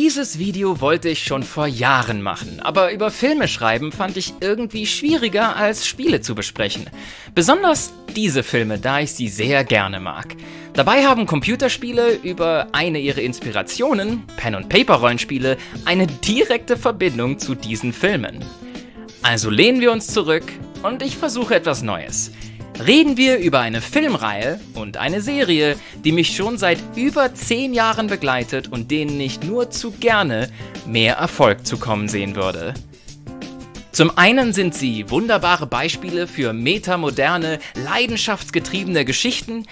Dieses Video wollte ich schon vor Jahren machen, aber über Filme schreiben fand ich irgendwie schwieriger als Spiele zu besprechen. Besonders diese Filme, da ich sie sehr gerne mag. Dabei haben Computerspiele über eine ihrer Inspirationen, Pen-and-Paper-Rollenspiele, eine direkte Verbindung zu diesen Filmen. Also lehnen wir uns zurück und ich versuche etwas Neues reden wir über eine Filmreihe und eine Serie, die mich schon seit über 10 Jahren begleitet und denen ich nur zu gerne mehr Erfolg zukommen sehen würde. Zum einen sind sie wunderbare Beispiele für metamoderne, leidenschaftsgetriebene Geschichten.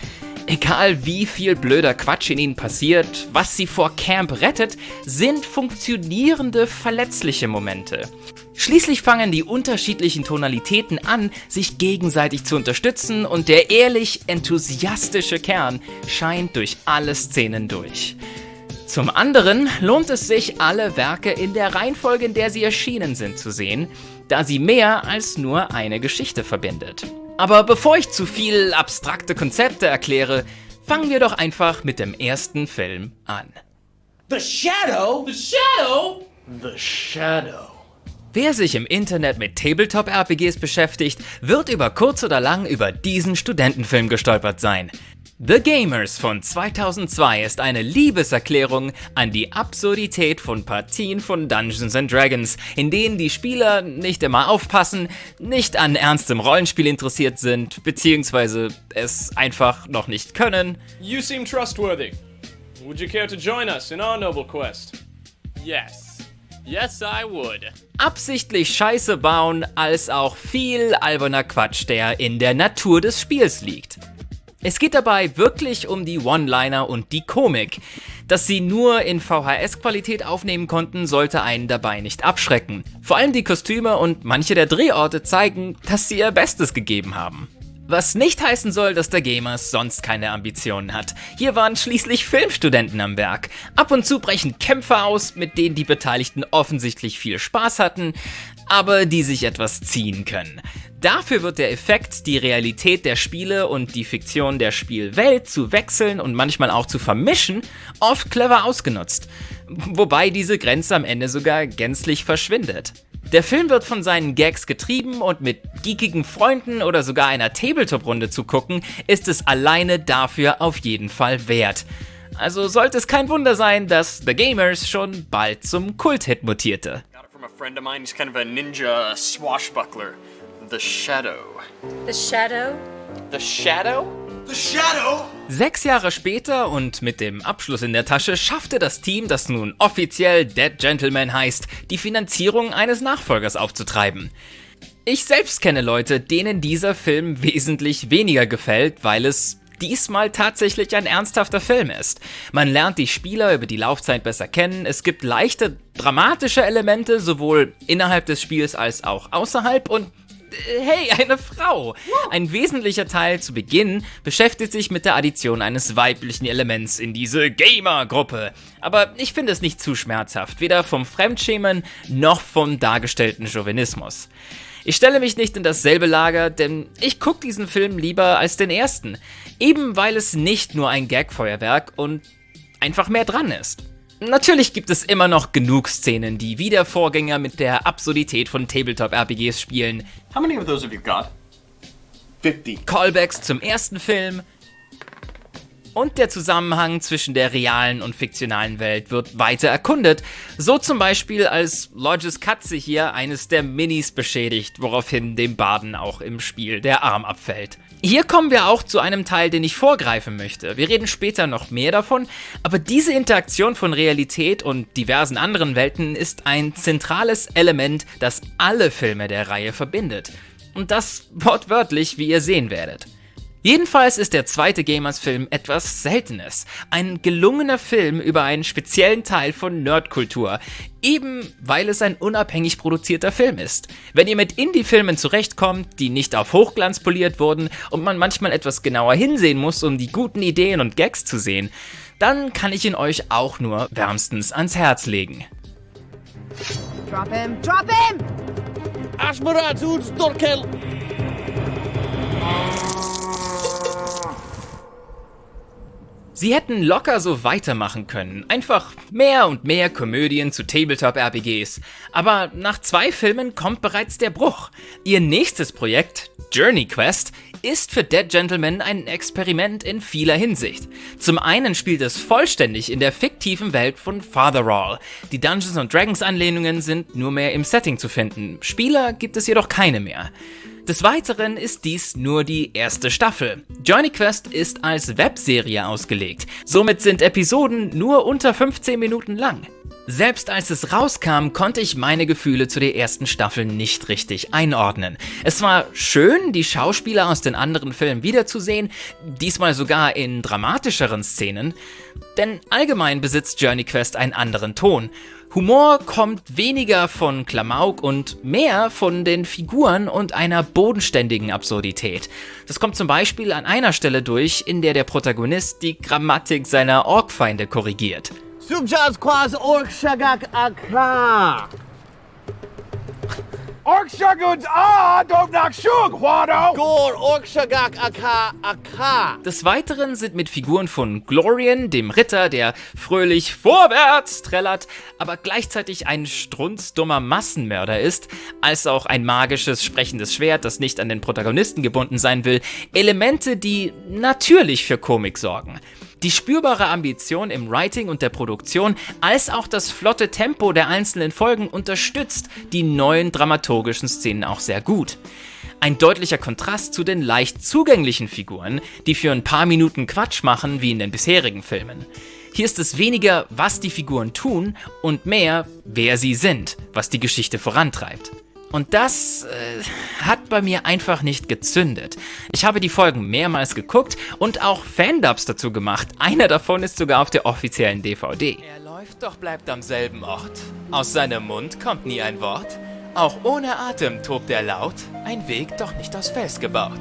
Egal wie viel blöder Quatsch in ihnen passiert, was sie vor Camp rettet, sind funktionierende, verletzliche Momente. Schließlich fangen die unterschiedlichen Tonalitäten an, sich gegenseitig zu unterstützen und der ehrlich enthusiastische Kern scheint durch alle Szenen durch. Zum anderen lohnt es sich, alle Werke in der Reihenfolge, in der sie erschienen sind, zu sehen, da sie mehr als nur eine Geschichte verbindet. Aber bevor ich zu viel abstrakte Konzepte erkläre, fangen wir doch einfach mit dem ersten Film an. The Shadow? The Shadow? The Shadow. Wer sich im Internet mit Tabletop-RPGs beschäftigt, wird über kurz oder lang über diesen Studentenfilm gestolpert sein. The Gamers von 2002 ist eine Liebeserklärung an die Absurdität von Partien von Dungeons Dragons, in denen die Spieler nicht immer aufpassen, nicht an ernstem Rollenspiel interessiert sind, beziehungsweise es einfach noch nicht können. You seem trustworthy. Would you care to join us in our noble quest? Yes. Yes, I would. Absichtlich Scheiße bauen, als auch viel alberner Quatsch, der in der Natur des Spiels liegt. Es geht dabei wirklich um die One-Liner und die Komik. Dass sie nur in VHS-Qualität aufnehmen konnten, sollte einen dabei nicht abschrecken. Vor allem die Kostüme und manche der Drehorte zeigen, dass sie ihr Bestes gegeben haben. Was nicht heißen soll, dass der Gamers sonst keine Ambitionen hat. Hier waren schließlich Filmstudenten am Werk. Ab und zu brechen Kämpfe aus, mit denen die Beteiligten offensichtlich viel Spaß hatten, aber die sich etwas ziehen können. Dafür wird der Effekt, die Realität der Spiele und die Fiktion der Spielwelt zu wechseln und manchmal auch zu vermischen, oft clever ausgenutzt. Wobei diese Grenze am Ende sogar gänzlich verschwindet. Der Film wird von seinen Gags getrieben und mit geekigen Freunden oder sogar einer Tabletop-Runde zu gucken, ist es alleine dafür auf jeden Fall wert. Also sollte es kein Wunder sein, dass The Gamers schon bald zum Kult-Hit mutierte. Got it from a friend of mine. He's kind of a ninja swashbuckler. The Shadow. The Shadow? The Shadow? The Shadow? Sechs Jahre später und mit dem Abschluss in der Tasche schaffte das Team, das nun offiziell Dead Gentleman heißt, die Finanzierung eines Nachfolgers aufzutreiben. Ich selbst kenne Leute, denen dieser Film wesentlich weniger gefällt, weil es diesmal tatsächlich ein ernsthafter Film ist. Man lernt die Spieler über die Laufzeit besser kennen, es gibt leichte dramatische Elemente sowohl innerhalb des Spiels als auch außerhalb und hey, eine Frau. Ein wesentlicher Teil zu Beginn beschäftigt sich mit der Addition eines weiblichen Elements in diese Gamer-Gruppe. Aber ich finde es nicht zu schmerzhaft, weder vom Fremdschämen noch vom dargestellten Chauvinismus. Ich stelle mich nicht in dasselbe Lager, denn ich gucke diesen Film lieber als den ersten. Eben weil es nicht nur ein Gagfeuerwerk und einfach mehr dran ist. Natürlich gibt es immer noch genug Szenen, die wie der Vorgänger mit der Absurdität von Tabletop-RPGs spielen. How many of those have you got? 50. Callbacks zum ersten Film und der Zusammenhang zwischen der realen und fiktionalen Welt wird weiter erkundet. So zum Beispiel, als Lodges Katze hier eines der Minis beschädigt, woraufhin dem Baden auch im Spiel der Arm abfällt. Hier kommen wir auch zu einem Teil, den ich vorgreifen möchte. Wir reden später noch mehr davon, aber diese Interaktion von Realität und diversen anderen Welten ist ein zentrales Element, das alle Filme der Reihe verbindet. Und das wortwörtlich, wie ihr sehen werdet. Jedenfalls ist der zweite Gamers-Film etwas Seltenes. Ein gelungener Film über einen speziellen Teil von Nerdkultur. Eben weil es ein unabhängig produzierter Film ist. Wenn ihr mit Indie-Filmen zurechtkommt, die nicht auf Hochglanz poliert wurden und man manchmal etwas genauer hinsehen muss, um die guten Ideen und Gags zu sehen, dann kann ich ihn euch auch nur wärmstens ans Herz legen. Drop him! Drop him! Ashmaratul Storkel. Sie hätten locker so weitermachen können. Einfach mehr und mehr Komödien zu Tabletop-RPGs. Aber nach zwei Filmen kommt bereits der Bruch. Ihr nächstes Projekt, Journey Quest, ist für Dead Gentleman ein Experiment in vieler Hinsicht. Zum einen spielt es vollständig in der fiktiven Welt von Fatherall. Die Dungeons Dragons Anlehnungen sind nur mehr im Setting zu finden. Spieler gibt es jedoch keine mehr. Des Weiteren ist dies nur die erste Staffel. Journey Quest ist als Webserie ausgelegt, somit sind Episoden nur unter 15 Minuten lang. Selbst als es rauskam, konnte ich meine Gefühle zu der ersten Staffel nicht richtig einordnen. Es war schön, die Schauspieler aus den anderen Filmen wiederzusehen, diesmal sogar in dramatischeren Szenen, denn allgemein besitzt Journey Quest einen anderen Ton Humor kommt weniger von Klamauk und mehr von den Figuren und einer bodenständigen Absurdität. Das kommt zum Beispiel an einer Stelle durch, in der der Protagonist die Grammatik seiner Orkfeinde korrigiert. Don't knock shug, Wado! Gor orc shagak aka aka. Des Weiteren sind mit Figuren von Glorian, dem Ritter, der fröhlich vorwärts trällert, aber gleichzeitig ein strunzdummer Massenmörder ist, als auch ein magisches, sprechendes Schwert, das nicht an den Protagonisten gebunden sein will, Elemente, die natürlich für Komik sorgen. Die spürbare Ambition im Writing und der Produktion, als auch das flotte Tempo der einzelnen Folgen unterstützt die neuen dramaturgischen Szenen auch sehr gut. Ein deutlicher Kontrast zu den leicht zugänglichen Figuren, die für ein paar Minuten Quatsch machen wie in den bisherigen Filmen. Hier ist es weniger, was die Figuren tun und mehr, wer sie sind, was die Geschichte vorantreibt. Und das äh, hat bei mir einfach nicht gezündet. Ich habe die Folgen mehrmals geguckt und auch Fandubs dazu gemacht. Einer davon ist sogar auf der offiziellen DVD. Er läuft, doch bleibt am selben Ort. Aus seinem Mund kommt nie ein Wort. Auch ohne Atem tobt er laut. Ein Weg, doch nicht aus Fels gebaut.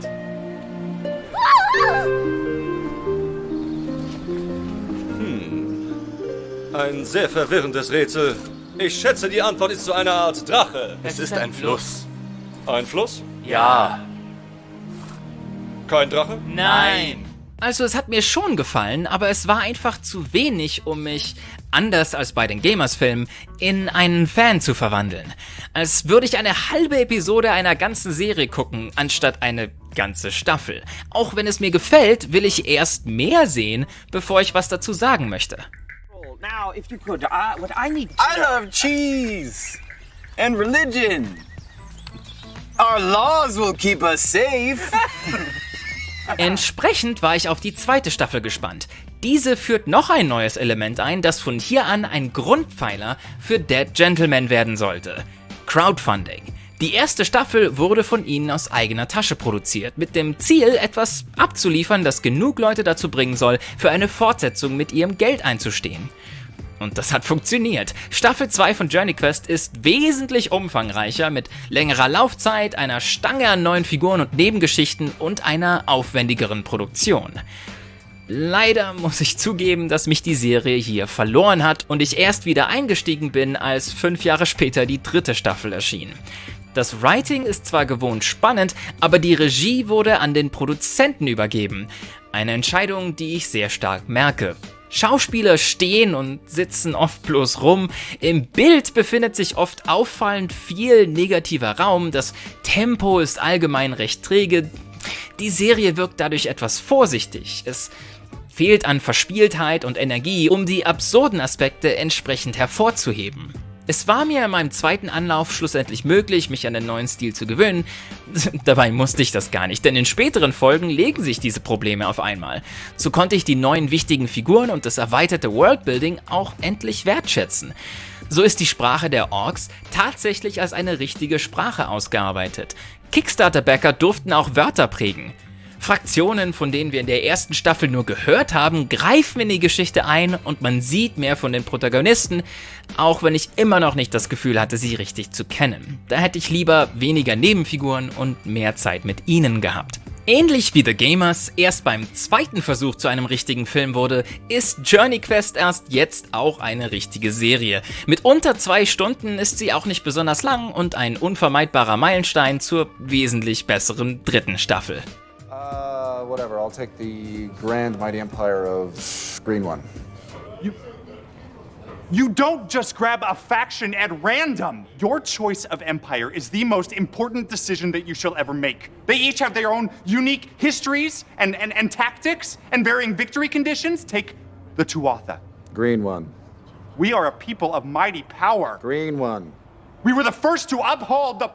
Ein sehr verwirrendes Rätsel. Ich schätze, die Antwort ist so eine Art Drache. Es ist ein Fluss. Ein Fluss? Ja. Kein Drache? Nein. Also es hat mir schon gefallen, aber es war einfach zu wenig, um mich, anders als bei den Gamers-Filmen, in einen Fan zu verwandeln. Als würde ich eine halbe Episode einer ganzen Serie gucken, anstatt eine ganze Staffel. Auch wenn es mir gefällt, will ich erst mehr sehen, bevor ich was dazu sagen möchte. Now, if you could, I, what I need to I love cheese and religion. Our laws will keep us safe. Entsprechend war ich auf die zweite Staffel gespannt. Diese führt noch ein neues Element ein, das von hier an ein Grundpfeiler für Dead Gentleman werden sollte. Crowdfunding. Die erste Staffel wurde von ihnen aus eigener Tasche produziert, mit dem Ziel, etwas abzuliefern, das genug Leute dazu bringen soll, für eine Fortsetzung mit ihrem Geld einzustehen. Und das hat funktioniert. Staffel 2 von Journey Quest ist wesentlich umfangreicher mit längerer Laufzeit, einer Stange an neuen Figuren und Nebengeschichten und einer aufwendigeren Produktion. Leider muss ich zugeben, dass mich die Serie hier verloren hat und ich erst wieder eingestiegen bin, als fünf Jahre später die dritte Staffel erschien. Das Writing ist zwar gewohnt spannend, aber die Regie wurde an den Produzenten übergeben. Eine Entscheidung, die ich sehr stark merke. Schauspieler stehen und sitzen oft bloß rum. Im Bild befindet sich oft auffallend viel negativer Raum. Das Tempo ist allgemein recht träge. Die Serie wirkt dadurch etwas vorsichtig. Es fehlt an Verspieltheit und Energie, um die absurden Aspekte entsprechend hervorzuheben. Es war mir in meinem zweiten Anlauf schlussendlich möglich, mich an den neuen Stil zu gewöhnen. Dabei musste ich das gar nicht, denn in späteren Folgen legen sich diese Probleme auf einmal. So konnte ich die neuen wichtigen Figuren und das erweiterte Worldbuilding auch endlich wertschätzen. So ist die Sprache der Orks tatsächlich als eine richtige Sprache ausgearbeitet. Kickstarter-Backer durften auch Wörter prägen. Fraktionen, von denen wir in der ersten Staffel nur gehört haben, greifen in die Geschichte ein und man sieht mehr von den Protagonisten, auch wenn ich immer noch nicht das Gefühl hatte, sie richtig zu kennen. Da hätte ich lieber weniger Nebenfiguren und mehr Zeit mit ihnen gehabt. Ähnlich wie The Gamers erst beim zweiten Versuch zu einem richtigen Film wurde, ist Journey Quest erst jetzt auch eine richtige Serie. Mit unter zwei Stunden ist sie auch nicht besonders lang und ein unvermeidbarer Meilenstein zur wesentlich besseren dritten Staffel. Uh, whatever. I'll take the Grand Mighty Empire of Green One. You don't just grab a faction at random. Your choice of empire is the most important decision that you shall ever make. They each have their own unique histories and, and, and tactics and varying victory conditions. Take the Tuatha. Green One. We are a people of mighty power. Green One. We were the first to uphold the.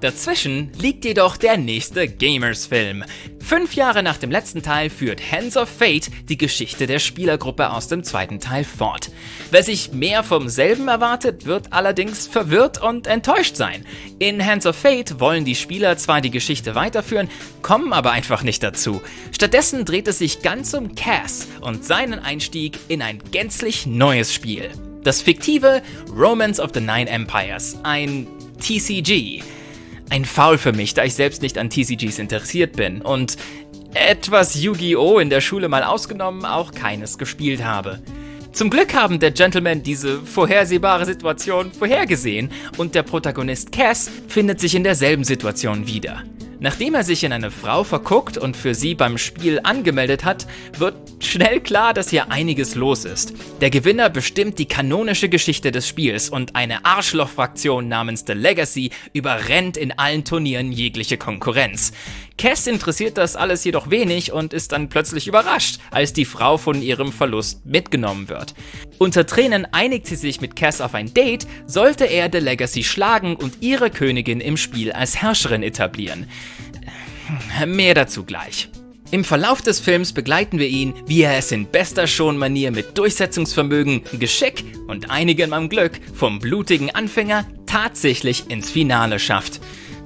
Dazwischen liegt jedoch der nächste Gamers-Film. Fünf Jahre nach dem letzten Teil führt Hands of Fate die Geschichte der Spielergruppe aus dem zweiten Teil fort. Wer sich mehr vom selben erwartet, wird allerdings verwirrt und enttäuscht sein. In Hands of Fate wollen die Spieler zwar die Geschichte weiterführen, kommen aber einfach nicht dazu. Stattdessen dreht es sich ganz um Cass und seinen Einstieg in ein gänzlich neues Spiel. Das fiktive Romance of the Nine Empires, ein TCG. Ein Foul für mich, da ich selbst nicht an TCGs interessiert bin und etwas Yu-Gi-Oh! in der Schule mal ausgenommen auch keines gespielt habe. Zum Glück haben der Gentleman diese vorhersehbare Situation vorhergesehen und der Protagonist Cass findet sich in derselben Situation wieder. Nachdem er sich in eine Frau verguckt und für sie beim Spiel angemeldet hat, wird schnell klar, dass hier einiges los ist. Der Gewinner bestimmt die kanonische Geschichte des Spiels und eine Arschloch-Fraktion namens The Legacy überrennt in allen Turnieren jegliche Konkurrenz. Cass interessiert das alles jedoch wenig und ist dann plötzlich überrascht, als die Frau von ihrem Verlust mitgenommen wird. Unter Tränen einigt sie sich mit Cass auf ein Date, sollte er The Legacy schlagen und ihre Königin im Spiel als Herrscherin etablieren. Mehr dazu gleich. Im Verlauf des Films begleiten wir ihn, wie er es in bester Schon-Manier mit Durchsetzungsvermögen, Geschick und einigem am Glück vom blutigen Anfänger tatsächlich ins Finale schafft.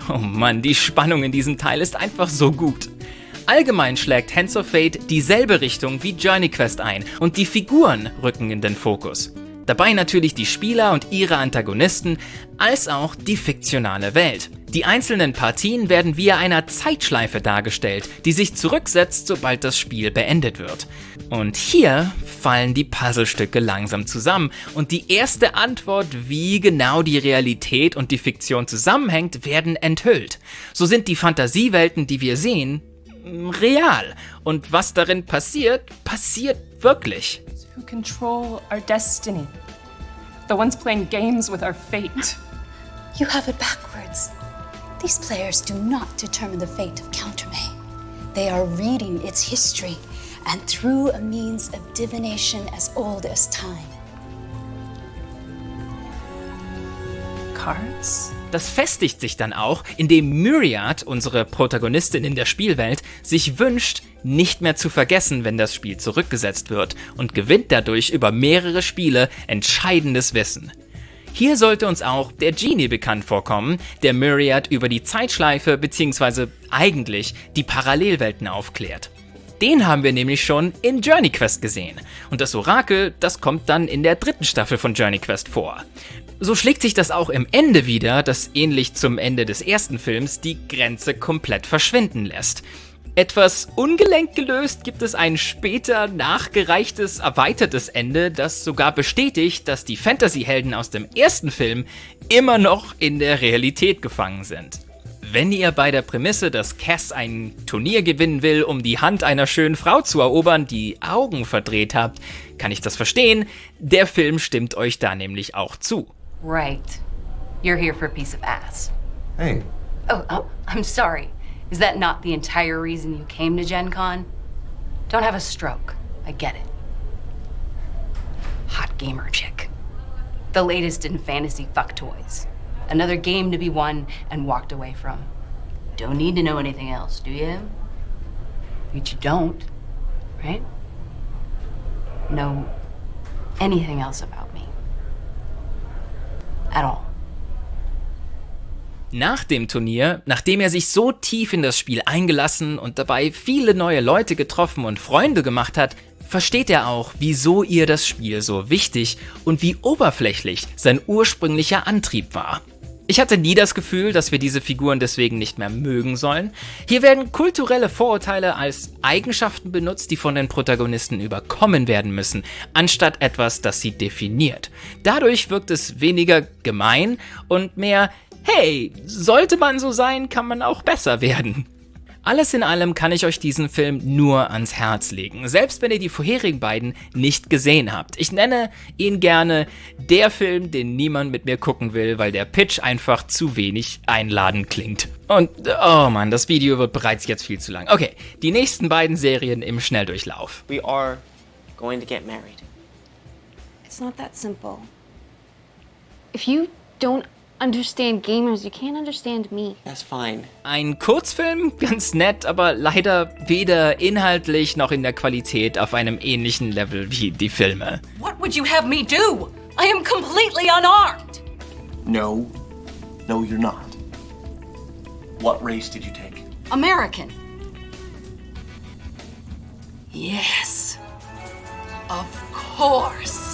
Oh Mann, die Spannung in diesem Teil ist einfach so gut. Allgemein schlägt Hands of Fate dieselbe Richtung wie Journey Quest ein und die Figuren rücken in den Fokus. Dabei natürlich die Spieler und ihre Antagonisten, als auch die fiktionale Welt. Die einzelnen Partien werden via einer Zeitschleife dargestellt, die sich zurücksetzt, sobald das Spiel beendet wird. Und hier fallen die Puzzlestücke langsam zusammen und die erste Antwort, wie genau die Realität und die Fiktion zusammenhängt, werden enthüllt. So sind die Fantasiewelten, die wir sehen, real. Und was darin passiert, passiert wirklich. Who control our destiny? The ones playing games with our fate. You have it backwards. These players do not determine the fate of Countermay. They are reading its history, and through a means of divination as old as time. Cards? Das festigt sich dann auch, indem Myriad, unsere Protagonistin in der Spielwelt, sich wünscht, nicht mehr zu vergessen, wenn das Spiel zurückgesetzt wird und gewinnt dadurch über mehrere Spiele entscheidendes Wissen. Hier sollte uns auch der Genie bekannt vorkommen, der Myriad über die Zeitschleife bzw. eigentlich die Parallelwelten aufklärt. Den haben wir nämlich schon in Journey Quest gesehen. Und das Orakel, das kommt dann in der dritten Staffel von Journey Quest vor. So schlägt sich das auch im Ende wieder, das ähnlich zum Ende des ersten Films die Grenze komplett verschwinden lässt. Etwas ungelenkt gelöst gibt es ein später nachgereichtes, erweitertes Ende, das sogar bestätigt, dass die Fantasy-Helden aus dem ersten Film immer noch in der Realität gefangen sind. Wenn ihr bei der Prämisse, dass Cass ein Turnier gewinnen will, um die Hand einer schönen Frau zu erobern, die Augen verdreht habt, kann ich das verstehen. Der Film stimmt euch da nämlich auch zu. Right. You're here for a piece of ass. Hey. Oh, oh, I'm sorry. Is that not the entire reason you came to Gen Con? Don't have a stroke. I get it. Hot gamer chick. The latest in fantasy fuck toys. Another game to be won and walked away from. Don't need to know anything else, do you? But you don't, right? Know anything else about me. At all. Nach dem Turnier, nachdem er sich so tief in das Spiel eingelassen und dabei viele neue Leute getroffen und Freunde gemacht hat, versteht er auch, wieso ihr das Spiel so wichtig und wie oberflächlich sein ursprünglicher Antrieb war. Ich hatte nie das Gefühl, dass wir diese Figuren deswegen nicht mehr mögen sollen. Hier werden kulturelle Vorurteile als Eigenschaften benutzt, die von den Protagonisten überkommen werden müssen, anstatt etwas, das sie definiert. Dadurch wirkt es weniger gemein und mehr, hey, sollte man so sein, kann man auch besser werden. Alles in allem kann ich euch diesen Film nur ans Herz legen, selbst wenn ihr die vorherigen beiden nicht gesehen habt. Ich nenne ihn gerne der Film, den niemand mit mir gucken will, weil der Pitch einfach zu wenig einladend klingt. Und, oh Mann, das Video wird bereits jetzt viel zu lang. Okay, die nächsten beiden Serien im Schnelldurchlauf. We are going to get married. It's not that simple. If you don't understand gamers, you can't understand me. That's fine. Ein Kurzfilm, ganz nett, aber leider weder inhaltlich noch in der Qualität auf einem ähnlichen Level wie die Filme. What would you have me do? I am completely unarmed. No. No, you're not. What race did you take? American. Yes. Of course.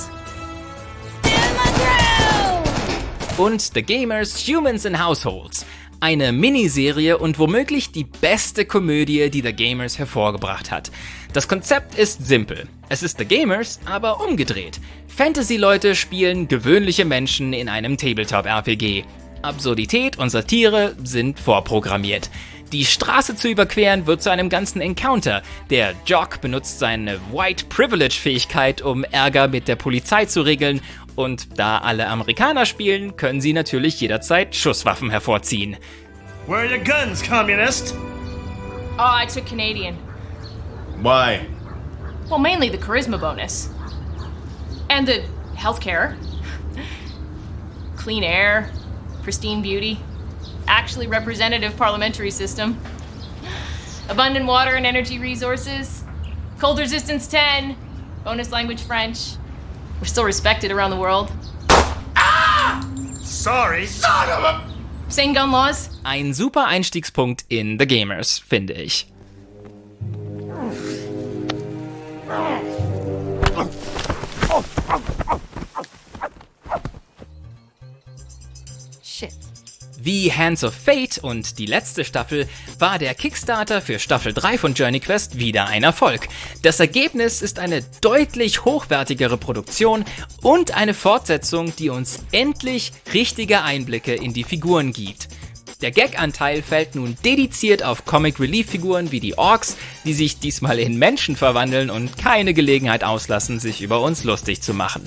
Und The Gamers Humans in Households. Eine Miniserie und womöglich die beste Komödie, die The Gamers hervorgebracht hat. Das Konzept ist simpel. Es ist The Gamers, aber umgedreht. Fantasy-Leute spielen gewöhnliche Menschen in einem Tabletop-RPG. Absurdität und Satire sind vorprogrammiert. Die Straße zu überqueren wird zu einem ganzen Encounter. Der Jock benutzt seine White Privilege Fähigkeit, um Ärger mit der Polizei zu regeln. Und da alle Amerikaner spielen, können sie natürlich jederzeit Schusswaffen hervorziehen. Where are your guns, communist? Oh, I took Canadian. Why? Well, mainly the charisma bonus. And the healthcare. Clean air, pristine beauty, actually representative parliamentary system. Abundant water and energy resources. Cold resistance 10. Bonus language French. We're still respected around the world. Ah! Sorry, son of a... Same gun laws. Ein super Einstiegspunkt in The Gamers, finde ich. Shit. Wie Hands of Fate und die letzte Staffel war der Kickstarter für Staffel 3 von Journey Quest wieder ein Erfolg. Das Ergebnis ist eine deutlich hochwertigere Produktion und eine Fortsetzung, die uns endlich richtige Einblicke in die Figuren gibt. Der Gag-Anteil fällt nun dediziert auf Comic-Relief-Figuren wie die Orks, die sich diesmal in Menschen verwandeln und keine Gelegenheit auslassen, sich über uns lustig zu machen.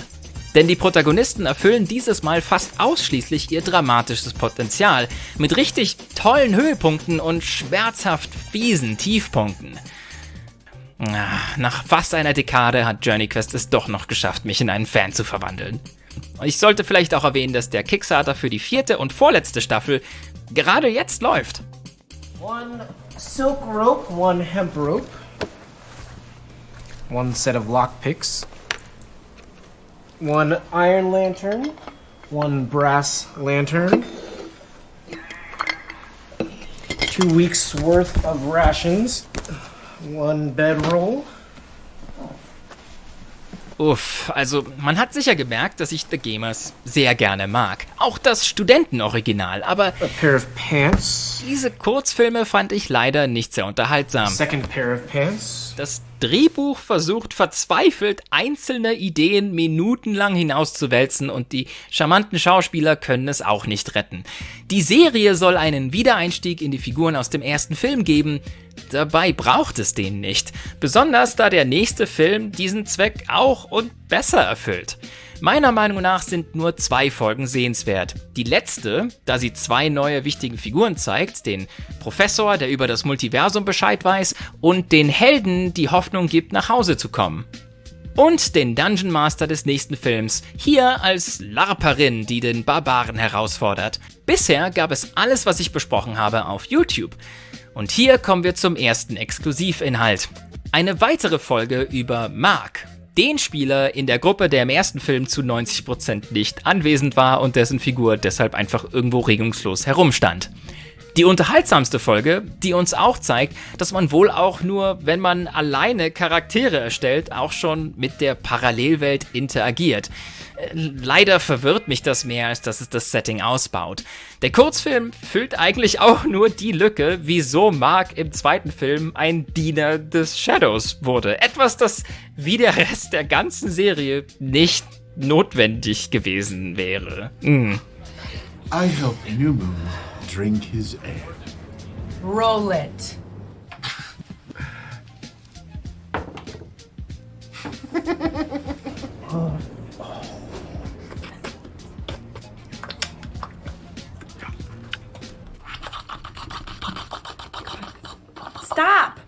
Denn die Protagonisten erfüllen dieses Mal fast ausschließlich ihr dramatisches Potenzial mit richtig tollen Höhepunkten und schmerzhaft fiesen Tiefpunkten. Ah, Nach fast einer Dekade hat Journey Quest es doch noch geschafft, mich in einen Fan zu verwandeln. Ich sollte vielleicht auch erwähnen, dass der Kickstarter für die vierte und vorletzte Staffel gerade jetzt läuft. One silk rope, one hemp rope, one set of lockpicks, one iron lantern, one brass lantern, two weeks worth of rations, one bedroll. Uff, also man hat sicher gemerkt, dass ich The Gamers sehr gerne mag. Auch das Studentenoriginal, aber A pair of pants, diese Kurzfilme fand ich leider nicht sehr unterhaltsam. second pair of pants, Das Drehbuch versucht verzweifelt, einzelne Ideen minutenlang hinauszuwälzen und die charmanten Schauspieler können es auch nicht retten. Die Serie soll einen Wiedereinstieg in die Figuren aus dem ersten Film geben, dabei braucht es den nicht. Besonders da der nächste Film diesen Zweck auch und besser erfüllt. Meiner Meinung nach sind nur zwei Folgen sehenswert. Die letzte, da sie zwei neue wichtige Figuren zeigt, den Professor, der über das Multiversum Bescheid weiß, und den Helden, die Hoffnung gibt, nach Hause zu kommen. Und den Dungeon Master des nächsten Films, hier als Larperin, die den Barbaren herausfordert. Bisher gab es alles, was ich besprochen habe, auf YouTube. Und hier kommen wir zum ersten Exklusivinhalt. Eine weitere Folge über Mark, den Spieler in der Gruppe, der im ersten Film zu 90% nicht anwesend war und dessen Figur deshalb einfach irgendwo regungslos herumstand. Die unterhaltsamste Folge, die uns auch zeigt, dass man wohl auch nur, wenn man alleine Charaktere erstellt, auch schon mit der Parallelwelt interagiert. Äh, Leider verwirrt mich das mehr, als dass es das Setting ausbaut. Der Kurzfilm füllt eigentlich auch nur die Lücke, wieso Mark im zweiten Film ein Diener des Shadows wurde. Etwas, das wie der Rest der ganzen Serie nicht notwendig gewesen wäre. Mm. I helped New Moon drink his ale. Roll it. Stop!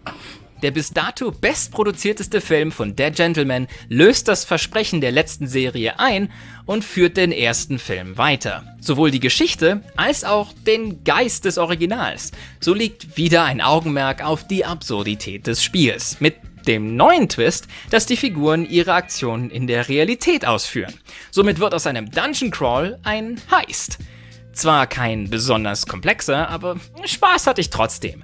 Der bis dato bestproduzierteste Film von Dead Gentleman löst das Versprechen der letzten Serie ein und führt den ersten Film weiter. Sowohl die Geschichte als auch den Geist des Originals. So liegt wieder ein Augenmerk auf die Absurdität des Spiels. Mit dem neuen Twist, dass die Figuren ihre Aktionen in der Realität ausführen. Somit wird aus einem Dungeon Crawl ein Heist. Zwar kein besonders komplexer, aber Spaß hatte ich trotzdem.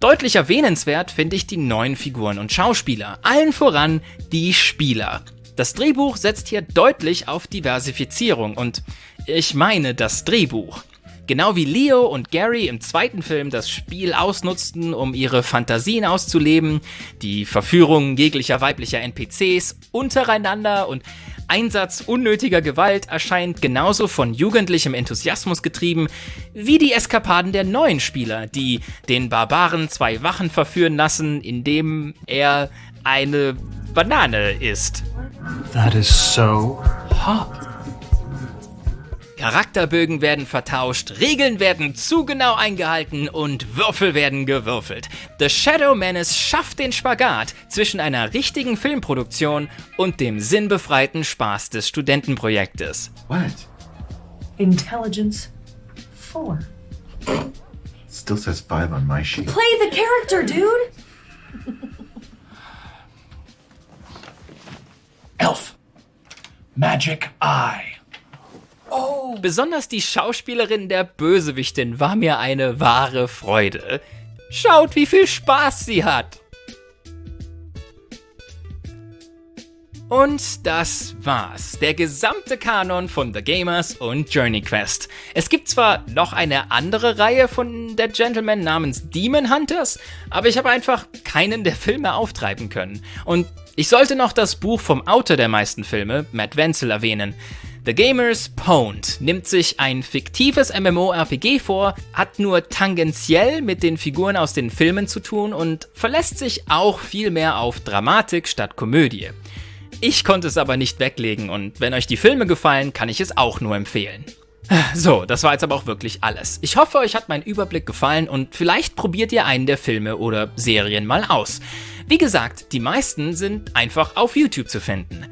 Deutlich erwähnenswert finde ich die neuen Figuren und Schauspieler, allen voran die Spieler. Das Drehbuch setzt hier deutlich auf Diversifizierung und ich meine das Drehbuch. Genau wie Leo und Gary im zweiten Film das Spiel ausnutzten, um ihre Fantasien auszuleben, die Verführung jeglicher weiblicher NPCs untereinander und Einsatz unnötiger Gewalt erscheint genauso von jugendlichem Enthusiasmus getrieben wie die Eskapaden der neuen Spieler, die den Barbaren zwei Wachen verführen lassen, indem er eine Banane isst. That is so hot. Charakterbögen werden vertauscht, Regeln werden zu genau eingehalten und Würfel werden gewürfelt. The Shadow Menace schafft den Spagat zwischen einer richtigen Filmproduktion und dem sinnbefreiten Spaß des Studentenprojektes. What? Intelligence 4. Still says five on my sheet. Play the character, dude! Elf. Magic Eye. Besonders die Schauspielerin der Bösewichtin war mir eine wahre Freude. Schaut, wie viel Spaß sie hat. Und das war's. Der gesamte Kanon von The Gamers und Journey Quest. Es gibt zwar noch eine andere Reihe von Dead Gentleman namens Demon Hunters, aber ich habe einfach keinen der Filme auftreiben können. Und ich sollte noch das Buch vom Autor der meisten Filme, Matt Wenzel, erwähnen. The Gamers Pwned nimmt sich ein fiktives MMORPG vor, hat nur tangentiell mit den Figuren aus den Filmen zu tun und verlässt sich auch viel mehr auf Dramatik statt Komödie. Ich konnte es aber nicht weglegen und wenn euch die Filme gefallen, kann ich es auch nur empfehlen. So, das war jetzt aber auch wirklich alles. Ich hoffe, euch hat mein Überblick gefallen und vielleicht probiert ihr einen der Filme oder Serien mal aus. Wie gesagt, die meisten sind einfach auf YouTube zu finden.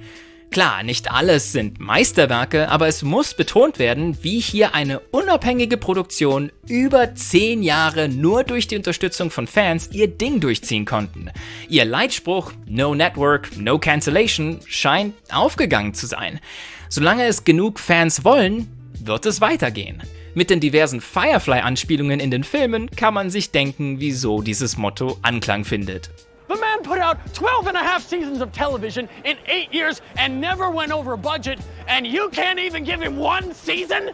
Klar, nicht alles sind Meisterwerke, aber es muss betont werden, wie hier eine unabhängige Produktion über 10 Jahre nur durch die Unterstützung von Fans ihr Ding durchziehen konnten. Ihr Leitspruch No Network, No Cancellation scheint aufgegangen zu sein. Solange es genug Fans wollen, wird es weitergehen. Mit den diversen Firefly-Anspielungen in den Filmen kann man sich denken, wieso dieses Motto Anklang findet. The man put out 12 and a half seasons of television in eight years and never went over budget, and you can't even give him one season?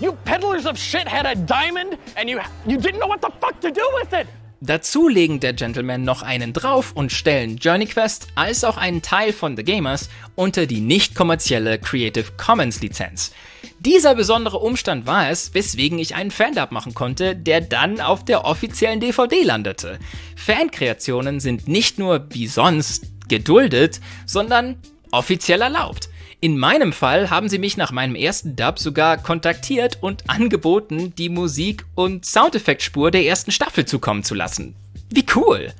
You peddlers of shit had a diamond and you, you didn't know what the fuck to do with it! Dazu legen der Gentleman noch einen drauf und stellen Journey Quest als auch einen Teil von The Gamers unter die nicht kommerzielle Creative Commons Lizenz. Dieser besondere Umstand war es, weswegen ich einen Fandub machen konnte, der dann auf der offiziellen DVD landete. Fankreationen sind nicht nur wie sonst geduldet, sondern offiziell erlaubt. In meinem Fall haben sie mich nach meinem ersten Dub sogar kontaktiert und angeboten, die Musik- und Soundeffektspur der ersten Staffel zukommen zu lassen. Wie cool!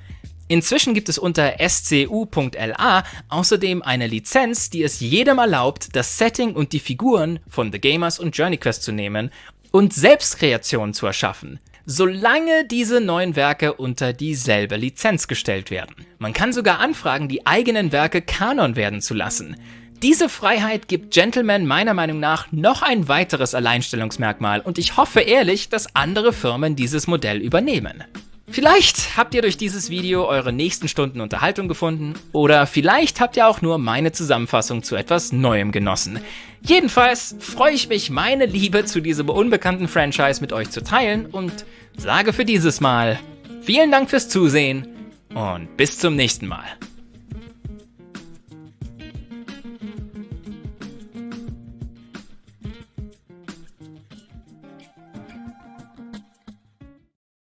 Inzwischen gibt es unter scu.la außerdem eine Lizenz, die es jedem erlaubt, das Setting und die Figuren von The Gamers und Journey Quest zu nehmen und Selbstkreationen zu erschaffen, solange diese neuen Werke unter dieselbe Lizenz gestellt werden. Man kann sogar anfragen, die eigenen Werke Kanon werden zu lassen. Diese Freiheit gibt Gentleman meiner Meinung nach noch ein weiteres Alleinstellungsmerkmal und ich hoffe ehrlich, dass andere Firmen dieses Modell übernehmen. Vielleicht habt ihr durch dieses Video eure nächsten Stunden Unterhaltung gefunden oder vielleicht habt ihr auch nur meine Zusammenfassung zu etwas Neuem genossen. Jedenfalls freue ich mich, meine Liebe zu diesem unbekannten Franchise mit euch zu teilen und sage für dieses Mal vielen Dank fürs Zusehen und bis zum nächsten Mal.